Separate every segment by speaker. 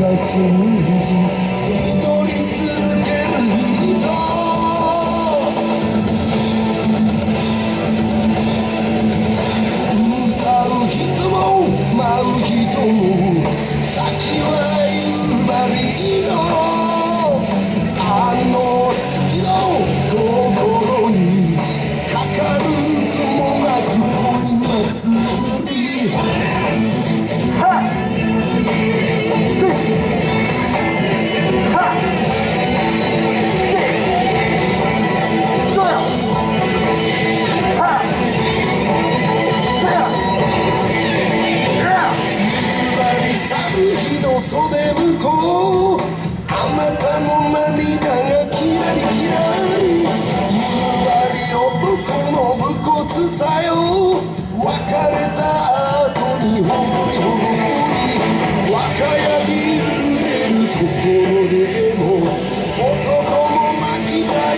Speaker 1: 在心间你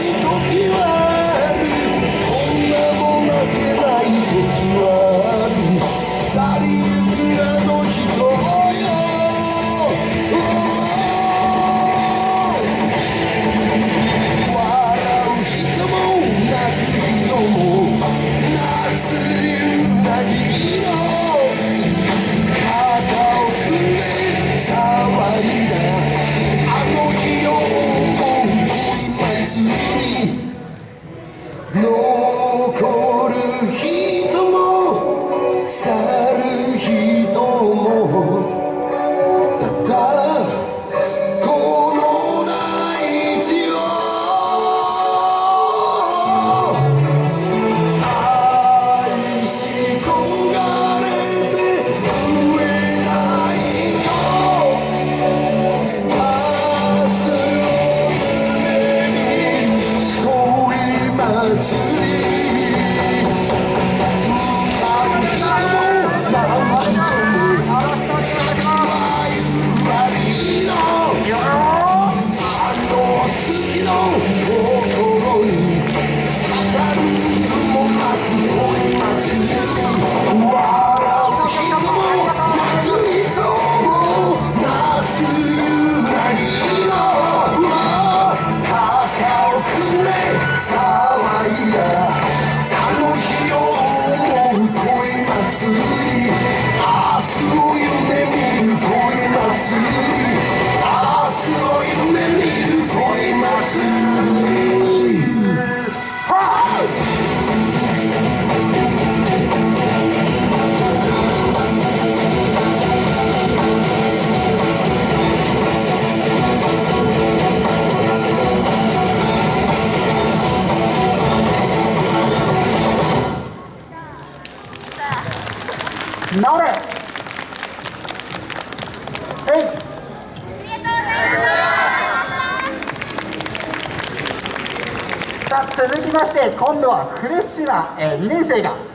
Speaker 1: Ступила な
Speaker 2: れ。えい。さあ続きまして今度はフレッシュな、えー、2年生が。